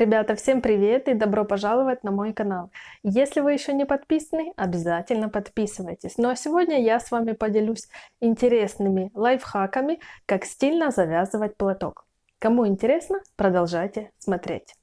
Ребята, всем привет и добро пожаловать на мой канал. Если вы еще не подписаны, обязательно подписывайтесь. Ну а сегодня я с вами поделюсь интересными лайфхаками, как стильно завязывать платок. Кому интересно, продолжайте смотреть.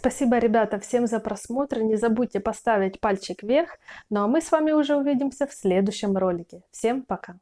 Спасибо, ребята, всем за просмотр. Не забудьте поставить пальчик вверх. Ну а мы с вами уже увидимся в следующем ролике. Всем пока!